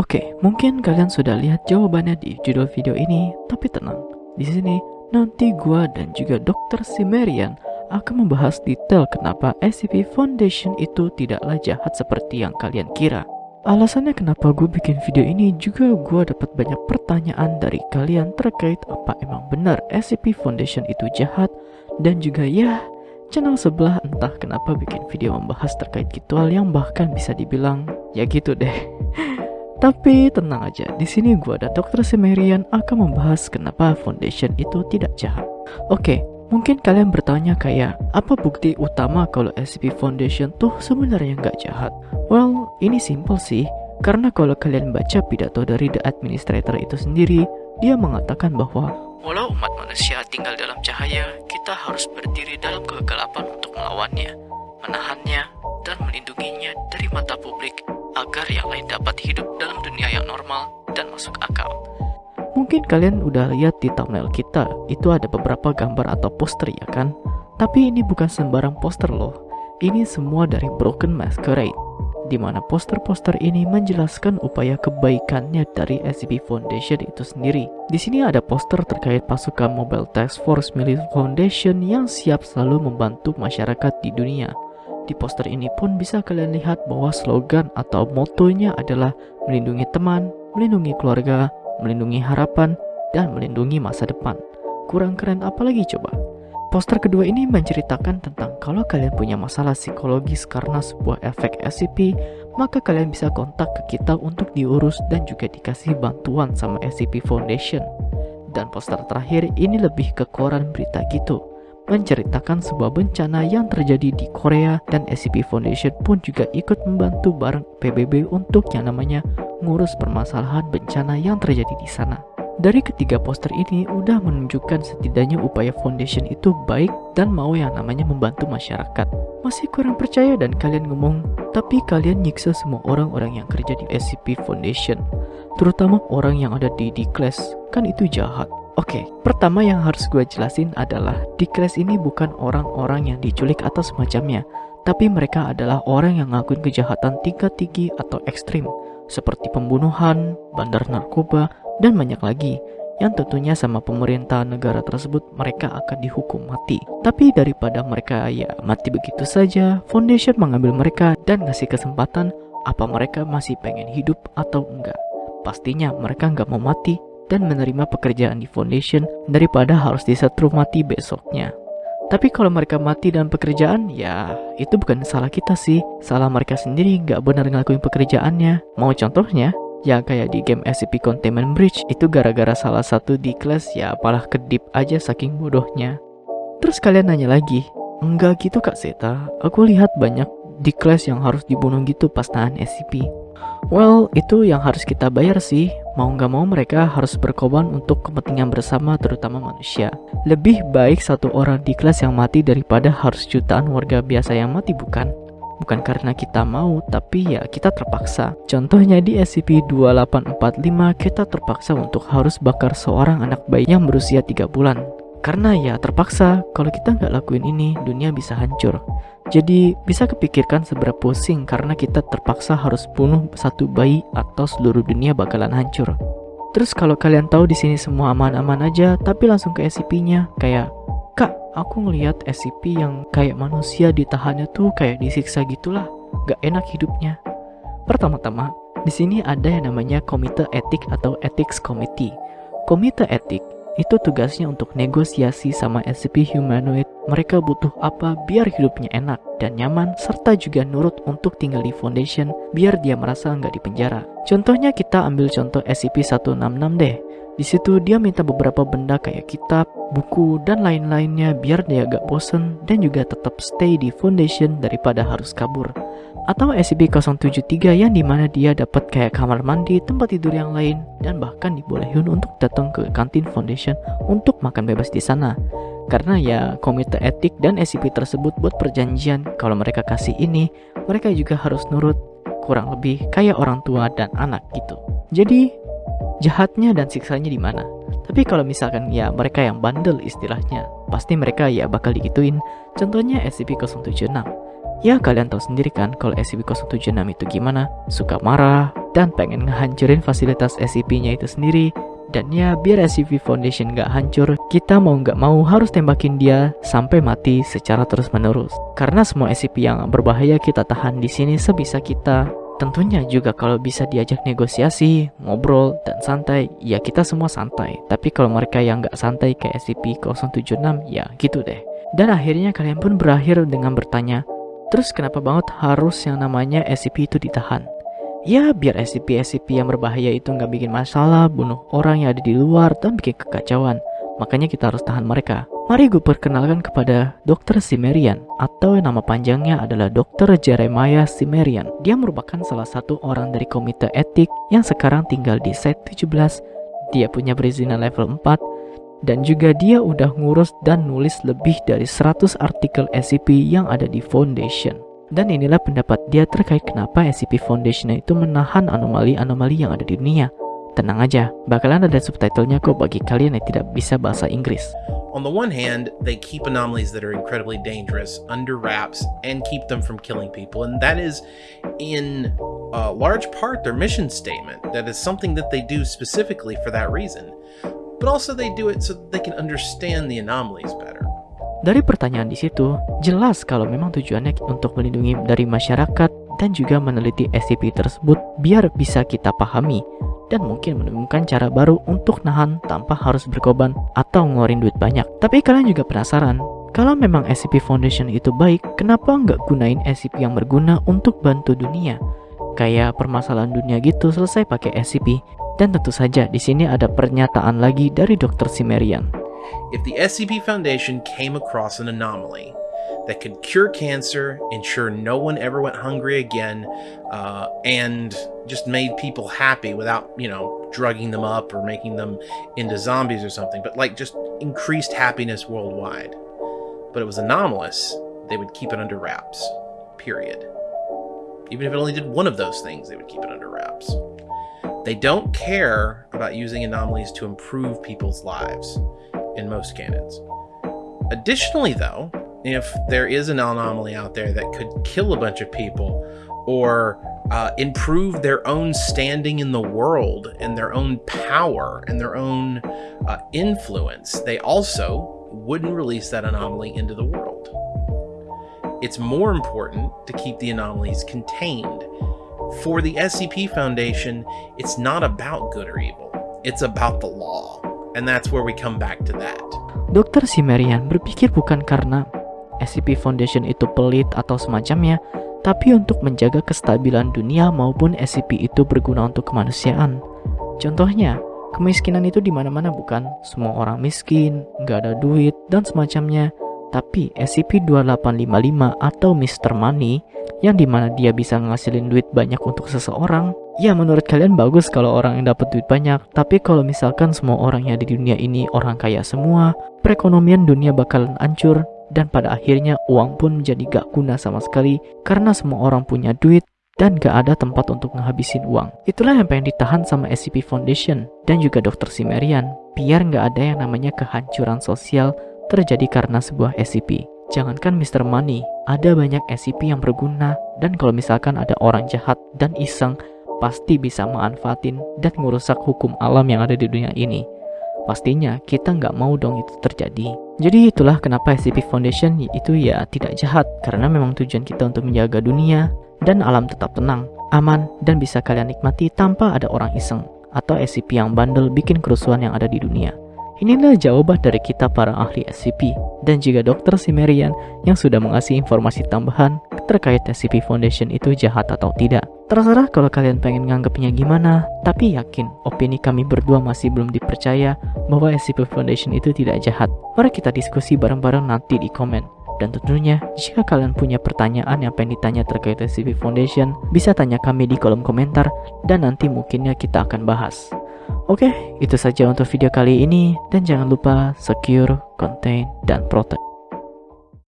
Oke, mungkin kalian sudah lihat jawabannya di judul video ini, tapi tenang. Di sini, nanti gua dan juga Dr. Simerian akan membahas detail kenapa SCP Foundation itu tidaklah jahat seperti yang kalian kira. Alasannya kenapa gue bikin video ini juga gue dapat banyak pertanyaan dari kalian terkait apa emang benar SCP Foundation itu jahat dan juga ya channel sebelah entah kenapa bikin video membahas terkait gitual yang bahkan bisa dibilang ya gitu deh. Tapi tenang aja, di sini gua ada Dr. Semerian akan membahas kenapa Foundation itu tidak jahat. Oke, mungkin kalian bertanya kayak, apa bukti utama kalau SCP Foundation tuh sebenarnya nggak jahat? Well, ini simple sih. Karena kalau kalian baca pidato dari The Administrator itu sendiri, dia mengatakan bahwa Walau umat manusia tinggal dalam cahaya, kita harus berdiri dalam kegelapan untuk melawannya, menahannya, dan melindunginya dari mata publik agar yang lain dapat hidup dalam dunia yang normal dan masuk akal. Mungkin kalian udah lihat di thumbnail kita, itu ada beberapa gambar atau poster ya kan? Tapi ini bukan sembarang poster loh. Ini semua dari Broken Masquerade, di mana poster-poster ini menjelaskan upaya kebaikannya dari SCP Foundation itu sendiri. Di sini ada poster terkait pasukan Mobile Task Force Milik Foundation yang siap selalu membantu masyarakat di dunia. Di poster ini pun bisa kalian lihat bahwa slogan atau motonya adalah melindungi teman, melindungi keluarga, melindungi harapan, dan melindungi masa depan. Kurang keren apalagi coba? Poster kedua ini menceritakan tentang kalau kalian punya masalah psikologis karena sebuah efek SCP, maka kalian bisa kontak ke kita untuk diurus dan juga dikasih bantuan sama SCP Foundation. Dan poster terakhir ini lebih ke koran berita gitu menceritakan sebuah bencana yang terjadi di Korea dan SCP Foundation pun juga ikut membantu bareng PBB untuk yang namanya ngurus permasalahan bencana yang terjadi di sana. Dari ketiga poster ini udah menunjukkan setidaknya upaya Foundation itu baik dan mau yang namanya membantu masyarakat. Masih kurang percaya dan kalian ngomong, tapi kalian nyiksa semua orang-orang yang kerja di SCP Foundation, terutama orang yang ada di D-Class, kan itu jahat. Oke, okay, pertama yang harus gue jelasin adalah di kelas ini bukan orang-orang yang diculik atau semacamnya, tapi mereka adalah orang yang ngakuin kejahatan tingkat tinggi atau ekstrim, seperti pembunuhan, bandar narkoba, dan banyak lagi, yang tentunya sama pemerintah negara tersebut mereka akan dihukum mati. Tapi daripada mereka ya mati begitu saja, Foundation mengambil mereka dan ngasih kesempatan apa mereka masih pengen hidup atau enggak. Pastinya mereka nggak mau mati dan menerima pekerjaan di foundation daripada harus disetrum mati besoknya. Tapi kalau mereka mati dalam pekerjaan, ya itu bukan salah kita sih. Salah mereka sendiri nggak benar ngelakuin pekerjaannya. Mau contohnya? Ya kayak di game SCP Containment Bridge, itu gara-gara salah satu di kelas ya apalah kedip aja saking bodohnya. Terus kalian nanya lagi, enggak gitu kak Zeta, aku lihat banyak di kelas yang harus dibunuh gitu pas tahan SCP. Well, itu yang harus kita bayar sih. Mau nggak mau mereka harus berkorban untuk kepentingan bersama terutama manusia. Lebih baik satu orang di kelas yang mati daripada harus jutaan warga biasa yang mati bukan? Bukan karena kita mau, tapi ya kita terpaksa. Contohnya di SCP-2845, kita terpaksa untuk harus bakar seorang anak bayi yang berusia 3 bulan. Karena ya terpaksa, kalau kita nggak lakuin ini, dunia bisa hancur. Jadi bisa kepikirkan seberapa pusing karena kita terpaksa harus bunuh satu bayi atau seluruh dunia bakalan hancur. Terus kalau kalian tahu di sini semua aman-aman aja, tapi langsung ke SCP-nya kayak, kak, aku ngelihat SCP yang kayak manusia ditahannya tuh kayak disiksa gitulah, gak enak hidupnya. Pertama-tama, di sini ada yang namanya Komite Etik atau Ethics Committee. Komite Etik itu tugasnya untuk negosiasi sama SCP humanoid mereka butuh apa biar hidupnya enak dan nyaman serta juga nurut untuk tinggal di foundation biar dia merasa nggak di penjara. Contohnya kita ambil contoh SCP-166 deh. Di situ dia minta beberapa benda kayak kitab, buku, dan lain-lainnya biar dia gak bosen dan juga tetap stay di foundation daripada harus kabur atau SCP-073 yang di mana dia dapat kayak kamar mandi, tempat tidur yang lain, dan bahkan dibolehin untuk datang ke kantin foundation untuk makan bebas di sana. Karena ya komite etik dan SCP tersebut buat perjanjian kalau mereka kasih ini, mereka juga harus nurut kurang lebih kayak orang tua dan anak gitu. Jadi jahatnya dan siksanya di mana? Tapi kalau misalkan ya mereka yang bandel istilahnya, pasti mereka ya bakal digituin. Contohnya SCP-076 Ya kalian tahu sendiri kan kalau SCP-076 itu gimana? Suka marah, dan pengen ngehancurin fasilitas SCP-nya itu sendiri dan ya biar SCP Foundation nggak hancur, kita mau nggak mau harus tembakin dia sampai mati secara terus menerus. Karena semua SCP yang berbahaya kita tahan di sini sebisa kita. Tentunya juga kalau bisa diajak negosiasi, ngobrol, dan santai, ya kita semua santai. Tapi kalau mereka yang nggak santai kayak SCP-076, ya gitu deh. Dan akhirnya kalian pun berakhir dengan bertanya, terus kenapa banget harus yang namanya SCP itu ditahan? Ya biar SCP-SCP yang berbahaya itu nggak bikin masalah, bunuh orang yang ada di luar, dan bikin kekacauan. Makanya kita harus tahan mereka. Mari gue perkenalkan kepada Dr. Simerian atau nama panjangnya adalah Dr. Jeremiah Simerian. Dia merupakan salah satu orang dari komite etik yang sekarang tinggal di Site 17. Dia punya perizinan level 4 dan juga dia udah ngurus dan nulis lebih dari 100 artikel SCP yang ada di Foundation. Dan inilah pendapat dia terkait kenapa SCP Foundation itu menahan anomali-anomali yang ada di dunia. Tenang aja, bakalan ada subtitlenya kok bagi kalian yang tidak bisa bahasa Inggris. On the one hand, they keep anomalies that are incredibly dangerous under wraps and keep them from killing people, and that is in a large part their mission statement. That is something that they do specifically for that reason. But also they do it so they can understand the anomalies better. Dari pertanyaan di situ, jelas kalau memang tujuannya untuk melindungi dari masyarakat dan juga meneliti SCP tersebut biar bisa kita pahami dan mungkin menemukan cara baru untuk nahan tanpa harus berkorban atau ngeluarin duit banyak. Tapi kalian juga penasaran, kalau memang SCP Foundation itu baik, kenapa nggak gunain SCP yang berguna untuk bantu dunia? Kayak permasalahan dunia gitu selesai pakai SCP. Dan tentu saja di sini ada pernyataan lagi dari Dr. Simerian. If the SCP Foundation came across an anomaly that could cure cancer, ensure no one ever went hungry again, uh, and just made people happy without, you know, drugging them up or making them into zombies or something, but like just increased happiness worldwide. But it was anomalous, they would keep it under wraps. Period. Even if it only did one of those things, they would keep it under wraps. They don't care about using anomalies to improve people's lives in most canons. Additionally, though, if there is an anomaly out there that could kill a bunch of people or uh, improve their own standing in the world and their own power and their own uh, influence, they also wouldn't release that anomaly into the world. It's more important to keep the anomalies contained. For the SCP Foundation, it's not about good or evil, it's about the law. And that's where we come back to that. Dokter Simerian berpikir bukan karena SCP Foundation itu pelit atau semacamnya, tapi untuk menjaga kestabilan dunia maupun SCP itu berguna untuk kemanusiaan. Contohnya, kemiskinan itu di mana-mana bukan? Semua orang miskin, nggak ada duit, dan semacamnya. Tapi SCP-2855 atau Mr. Money yang di mana dia bisa ngasilin duit banyak untuk seseorang, ya menurut kalian bagus kalau orang yang dapat duit banyak. Tapi kalau misalkan semua orang yang ada di dunia ini orang kaya semua, perekonomian dunia bakalan hancur dan pada akhirnya uang pun menjadi gak guna sama sekali karena semua orang punya duit dan gak ada tempat untuk menghabisin uang. Itulah yang pengen ditahan sama SCP Foundation dan juga Dr. Simerian, biar gak ada yang namanya kehancuran sosial terjadi karena sebuah SCP. Jangankan Mr. Money, ada banyak SCP yang berguna dan kalau misalkan ada orang jahat dan iseng, pasti bisa manfaatin dan merusak hukum alam yang ada di dunia ini. Pastinya kita nggak mau dong itu terjadi. Jadi itulah kenapa SCP Foundation itu ya tidak jahat karena memang tujuan kita untuk menjaga dunia dan alam tetap tenang, aman, dan bisa kalian nikmati tanpa ada orang iseng atau SCP yang bandel bikin kerusuhan yang ada di dunia. Inilah jawaban dari kita para ahli SCP dan juga dokter Simerian yang sudah mengasih informasi tambahan terkait SCP Foundation itu jahat atau tidak. Terserah kalau kalian pengen nganggapnya gimana, tapi yakin opini kami berdua masih belum dipercaya bahwa SCP Foundation itu tidak jahat. Mari kita diskusi bareng-bareng nanti di komen. Dan tentunya, jika kalian punya pertanyaan yang pengen ditanya terkait SCP Foundation, bisa tanya kami di kolom komentar dan nanti mungkinnya kita akan bahas. Oke, itu saja untuk video kali ini dan jangan lupa secure, contain, dan protect.